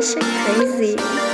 gosh, crazy.